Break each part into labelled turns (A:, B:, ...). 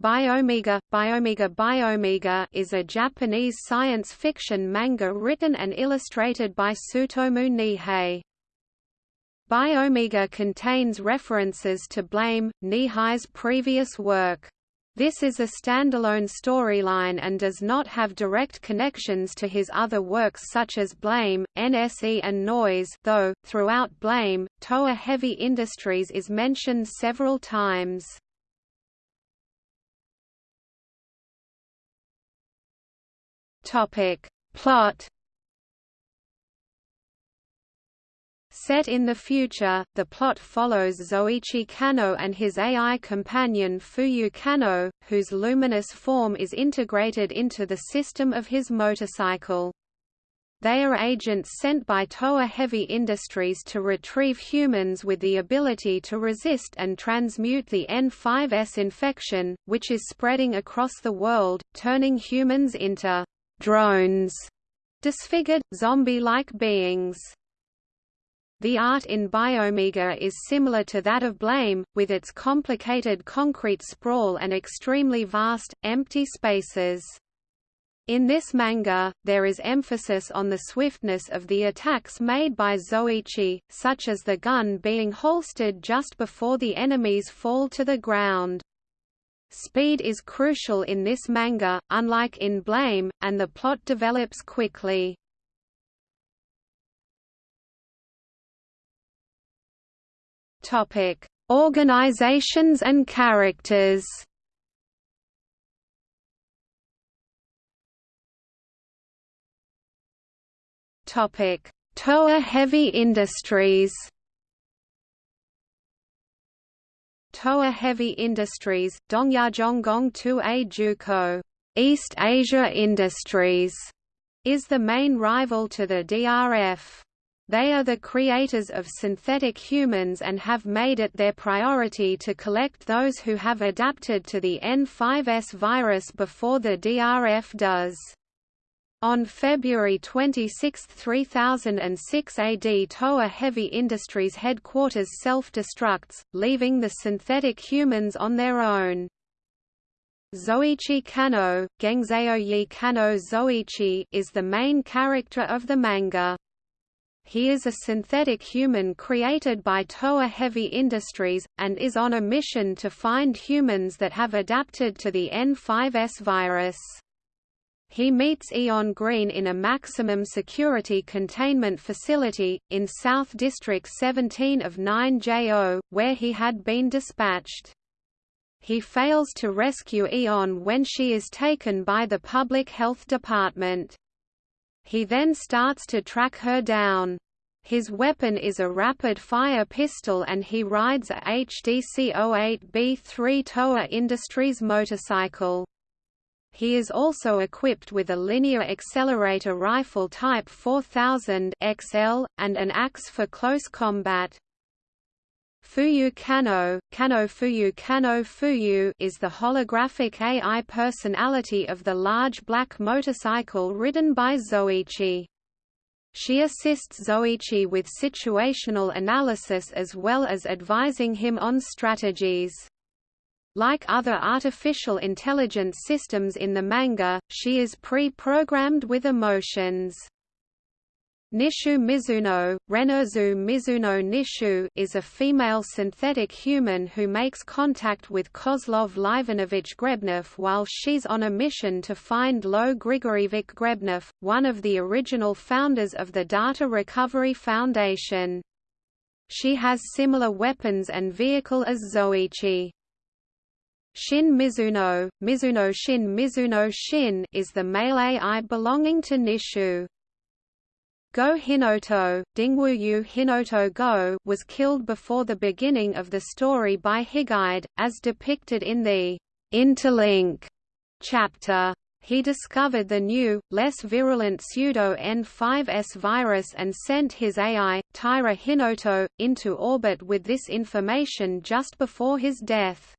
A: Biomega, Biomega Biomega is a Japanese science fiction manga written and illustrated by Tsutomu Nihei. Biomega contains references to Blame, Nihei's previous work. This is a standalone storyline and does not have direct connections to his other works such as Blame, NSE and Noise though, throughout Blame, Toa Heavy Industries is mentioned several times. Topic. Plot Set in the future, the plot follows Zoichi Kano and his AI companion Fuyu Kano, whose luminous form is integrated into the system of his motorcycle. They are agents sent by Toa Heavy Industries to retrieve humans with the ability to resist and transmute the N5S infection, which is spreading across the world, turning humans into drones, disfigured, zombie-like beings. The art in Biomega is similar to that of Blame, with its complicated concrete sprawl and extremely vast, empty spaces. In this manga, there is emphasis on the swiftness of the attacks made by Zoichi, such as the gun being holstered just before the enemies fall to the ground. Speed is crucial in this manga, unlike in Blame, and the plot develops quickly. Topic: Organizations and characters. Topic: Toa Heavy Industries. Toa Heavy Industries, Dongyajongong 2A Juko, East Asia Industries, is the main rival to the DRF. They are the creators of synthetic humans and have made it their priority to collect those who have adapted to the N5S virus before the DRF does. On February 26, 3006 AD Toa Heavy Industries headquarters self-destructs, leaving the synthetic humans on their own. Zoichi Kano, Gengzeoyi Kano Zoichi is the main character of the manga. He is a synthetic human created by Toa Heavy Industries, and is on a mission to find humans that have adapted to the N5S virus. He meets Eon Green in a maximum security containment facility, in South District 17 of 9JO, where he had been dispatched. He fails to rescue Eon when she is taken by the Public Health Department. He then starts to track her down. His weapon is a rapid-fire pistol and he rides a HDC-08B3 Toa Industries motorcycle. He is also equipped with a linear accelerator rifle Type 4000 XL, and an axe for close combat. Fuyu Kano, Kano Fuyu Kano Fuyu is the holographic AI personality of the large black motorcycle ridden by Zoichi. She assists Zoichi with situational analysis as well as advising him on strategies. Like other artificial intelligence systems in the manga, she is pre-programmed with emotions. Nishu Mizuno, Renerzu Mizuno Nishu is a female synthetic human who makes contact with Kozlov Livanovich Grebnev while she's on a mission to find Lo Grigorievich Grebnev, one of the original founders of the Data Recovery Foundation. She has similar weapons and vehicle as Zoichi. Shin Mizuno, Mizuno Shin Mizuno Shin is the male AI belonging to Nishu. Go Hinoto, Dingwuyu Hinoto Go was killed before the beginning of the story by Higuide, as depicted in the Interlink chapter. He discovered the new, less virulent pseudo-N5S virus and sent his AI, Taira Hinoto, into orbit with this information just before his death.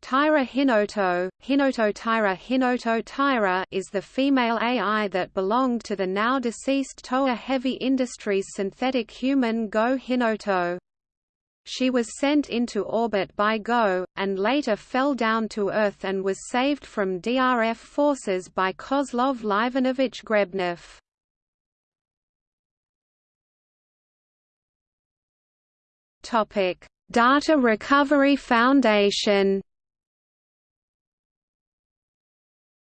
A: Taira Hinoto, Hinoto Taira Hinoto Taira is the female AI that belonged to the now deceased Toa Heavy Industries synthetic human Go Hinoto. she was sent into orbit by GO, and later fell down to Earth and was saved from DRF forces by Kozlov Livanovich Grebnev. Data Recovery Foundation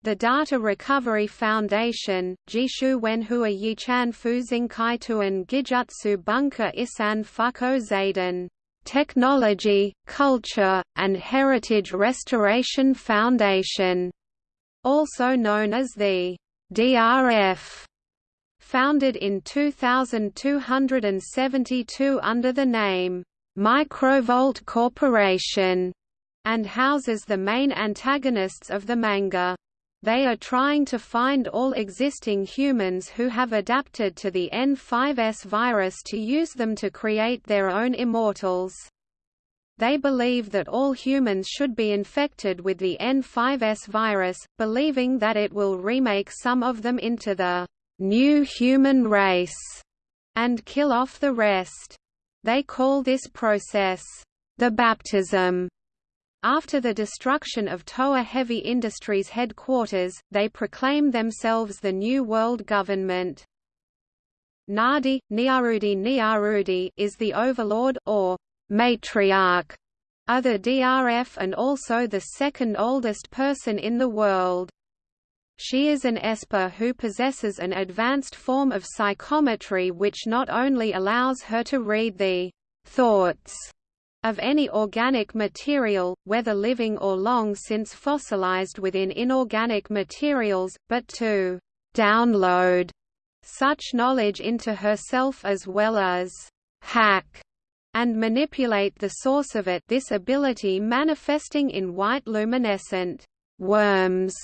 A: The Data Recovery Foundation, Jishu Wenhua Yichan Fuzing Kaituan Gijutsu Bunker Isan Fuko Zayden, Technology, Culture, and Heritage Restoration Foundation, also known as the DRF, founded in 2272 under the name Microvolt Corporation, and houses the main antagonists of the manga. They are trying to find all existing humans who have adapted to the N5S virus to use them to create their own immortals. They believe that all humans should be infected with the N5S virus, believing that it will remake some of them into the new human race and kill off the rest. They call this process the baptism after the destruction of Toa Heavy Industries headquarters, they proclaim themselves the New World Government. Nadi, Niarudi Niarudi is the overlord or matriarch of the DRF and also the second oldest person in the world. She is an Esper who possesses an advanced form of psychometry which not only allows her to read the thoughts of any organic material, whether living or long since fossilized within inorganic materials, but to download such knowledge into herself as well as hack and manipulate the source of it this ability manifesting in white luminescent worms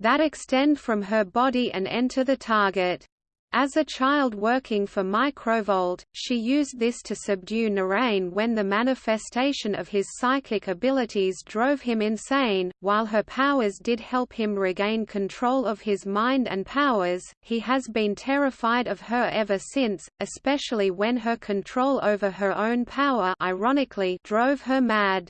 A: that extend from her body and enter the target. As a child working for Microvolt, she used this to subdue Narain when the manifestation of his psychic abilities drove him insane. While her powers did help him regain control of his mind and powers, he has been terrified of her ever since, especially when her control over her own power ironically drove her mad.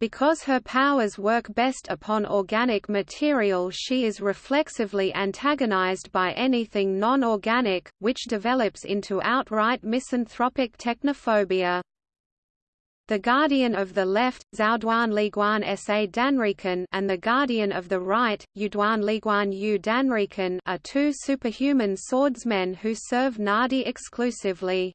A: Because her powers work best upon organic material she is reflexively antagonized by anything non-organic, which develops into outright misanthropic technophobia. The Guardian of the Left, Zhaoduan Liguan Sa Danrikan and the Guardian of the Right, Yuduan Liguan Yu Danrikan are two superhuman swordsmen who serve Nadi exclusively.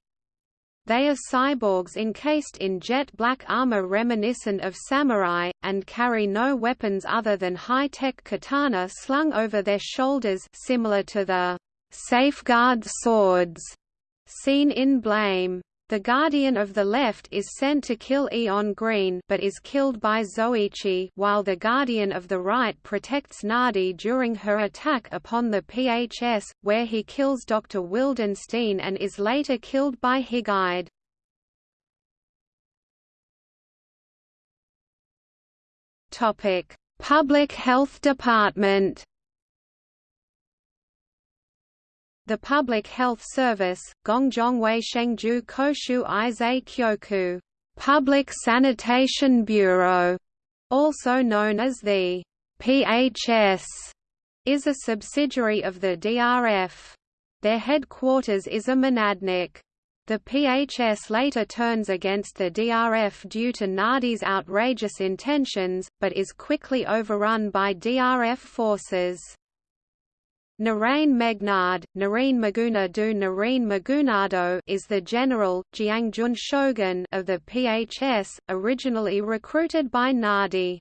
A: They are cyborgs encased in jet black armor reminiscent of samurai, and carry no weapons other than high-tech katana slung over their shoulders similar to the safeguard swords seen in Blame. The Guardian of the Left is sent to kill Eon Green but is killed by Zoichi while the Guardian of the Right protects Nadi during her attack upon the PHS, where he kills Dr. Wildenstein and is later killed by Higuide. Public Health Department The Public Health Service, Gongzhongwei Shengju Koshu Izei Kyoku, Public Sanitation Bureau, also known as the PHS, is a subsidiary of the DRF. Their headquarters is a Monadnock. The PHS later turns against the DRF due to Nadi's outrageous intentions, but is quickly overrun by DRF forces. Narain Megnard, Nareen Maguna du Nareen Magunado is the general, Jiangjun shogun of the PHS, originally recruited by Nadi.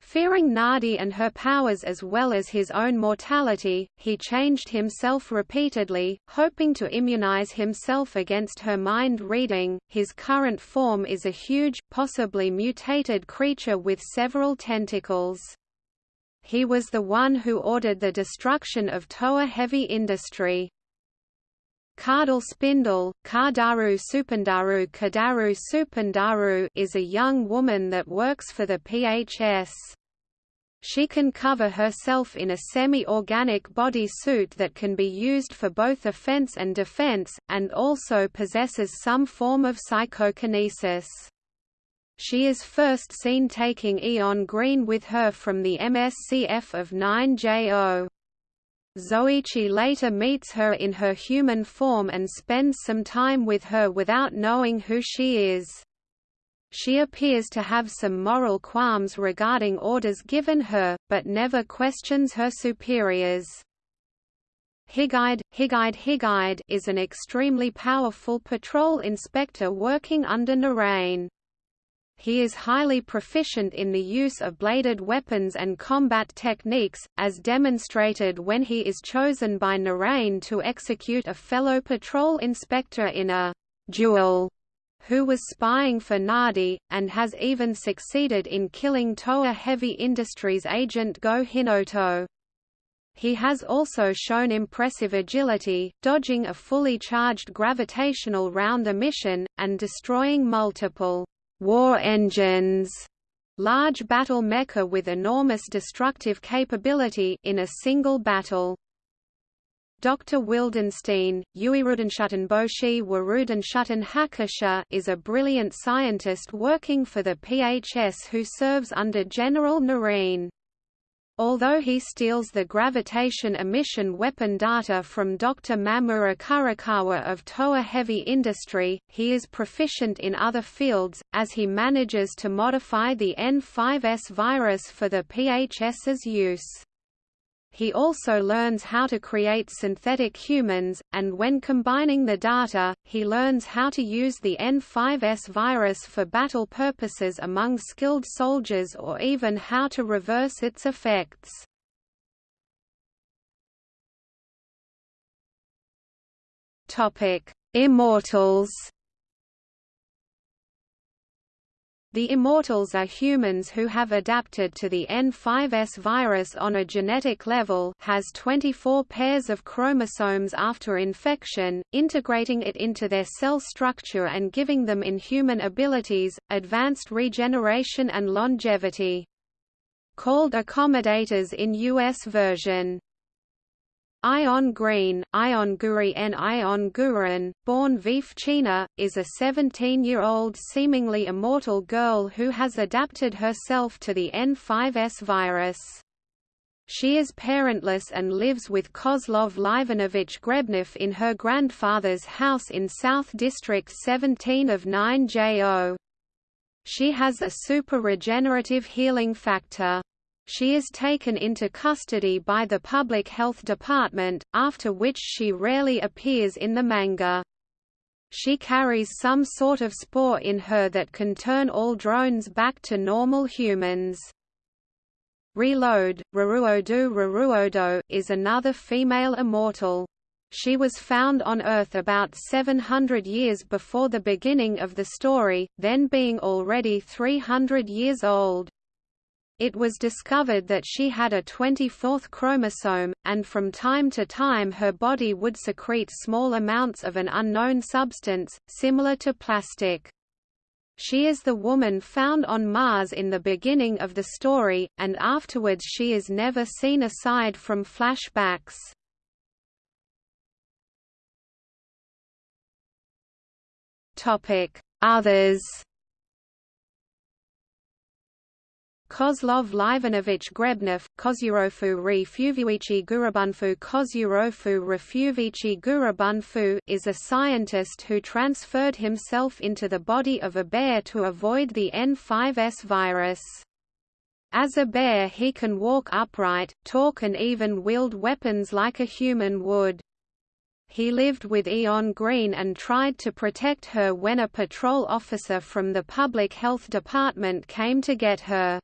A: Fearing Nadi and her powers as well as his own mortality, he changed himself repeatedly, hoping to immunize himself against her mind reading. His current form is a huge, possibly mutated creature with several tentacles he was the one who ordered the destruction of Toa heavy industry. Kardal Spindle, Kardaru Supandaru Kadaru Supandaru is a young woman that works for the PHS. She can cover herself in a semi-organic body suit that can be used for both offense and defense, and also possesses some form of psychokinesis. She is first seen taking Eon Green with her from the MSCF of 9JO. Zoichi later meets her in her human form and spends some time with her without knowing who she is. She appears to have some moral qualms regarding orders given her, but never questions her superiors. Higide, Higide Higide is an extremely powerful patrol inspector working under Narain. He is highly proficient in the use of bladed weapons and combat techniques, as demonstrated when he is chosen by Narain to execute a fellow patrol inspector in a duel who was spying for Nadi, and has even succeeded in killing Toa Heavy Industries agent Go Hinoto. He has also shown impressive agility, dodging a fully charged gravitational round emission, and destroying multiple war engines large battle mecha with enormous destructive capability in a single battle. Dr. Wildenstein, Uirudenschutten Warudenschutten Hackesha is a brilliant scientist working for the PHS who serves under General Narain. Although he steals the gravitation emission weapon data from Dr. Mamura Kurakawa of Toa Heavy Industry, he is proficient in other fields, as he manages to modify the N5S virus for the PHS's use. He also learns how to create synthetic humans, and when combining the data, he learns how to use the N5S virus for battle purposes among skilled soldiers or even how to reverse its effects. Immortals The Immortals are humans who have adapted to the N5S virus on a genetic level has 24 pairs of chromosomes after infection, integrating it into their cell structure and giving them inhuman abilities, advanced regeneration and longevity. Called accommodators in US version. Eon Green, Ion Guri and Ion Guren, born Vif China, is a 17-year-old seemingly immortal girl who has adapted herself to the N5S virus. She is parentless and lives with Kozlov Livanovich Grebnev in her grandfather's house in South District 17 of 9JO. She has a super regenerative healing factor. She is taken into custody by the Public Health Department, after which she rarely appears in the manga. She carries some sort of spore in her that can turn all drones back to normal humans. Reload, Raruodu Raruodo, is another female immortal. She was found on Earth about 700 years before the beginning of the story, then being already 300 years old. It was discovered that she had a 24th chromosome, and from time to time her body would secrete small amounts of an unknown substance, similar to plastic. She is the woman found on Mars in the beginning of the story, and afterwards she is never seen aside from flashbacks. Others Kozlov Livanovich Grebnev, Kozyurofu Refuvici Gurubunfu Kozyurofu Refuvici Gurubunfu is a scientist who transferred himself into the body of a bear to avoid the N5S virus. As a bear he can walk upright, talk and even wield weapons like a human would. He lived with Eon Green and tried to protect her when a patrol officer from the Public Health Department came to get her.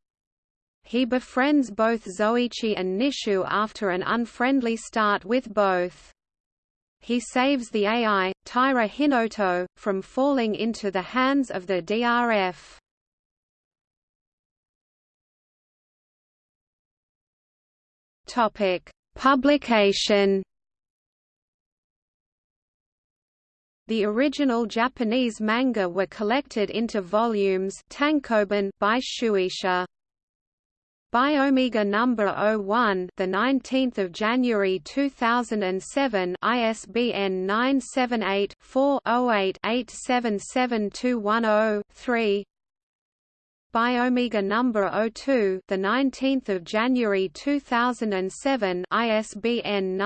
A: He befriends both Zoichi and Nishu after an unfriendly start with both. He saves the AI, Taira Hinoto, from falling into the hands of the DRF. Topic: Publication. The original Japanese manga were collected into volumes by Shueisha. Biomega number 01, the 19th of January 2007, ISBN 978-4-08-877210-3. Biomega number 02, the 19th of January 2007, ISBN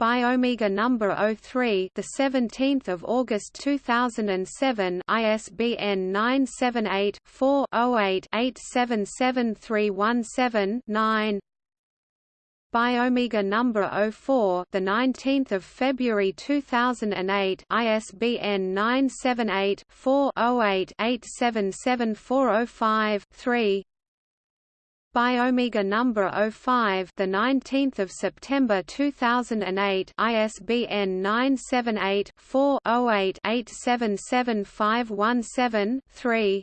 A: 978-4-08-877211-0. Number 03, the 17th of August 2007, ISBN 978-4-08-877317-9. Biomega number 04, the 19th of February 2008, ISBN 978-4-08-877405-3. Number 05, the 19th of September 2008, ISBN 978-4-08-877517-3.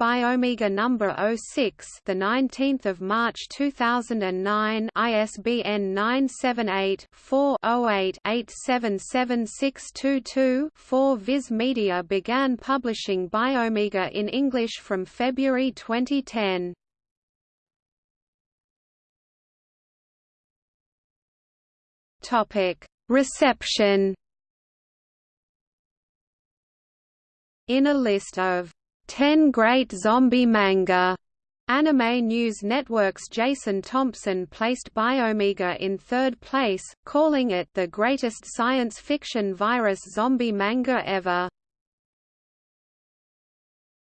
A: Biomega number 06, the 19th of March 2009, ISBN 978-4-08-877622-4. Viz Media began publishing Biomega in English from February 2010. Topic: Reception. In a list of 10 Great Zombie Manga Anime News Network's Jason Thompson placed Biomega in third place, calling it the greatest science fiction virus zombie manga ever.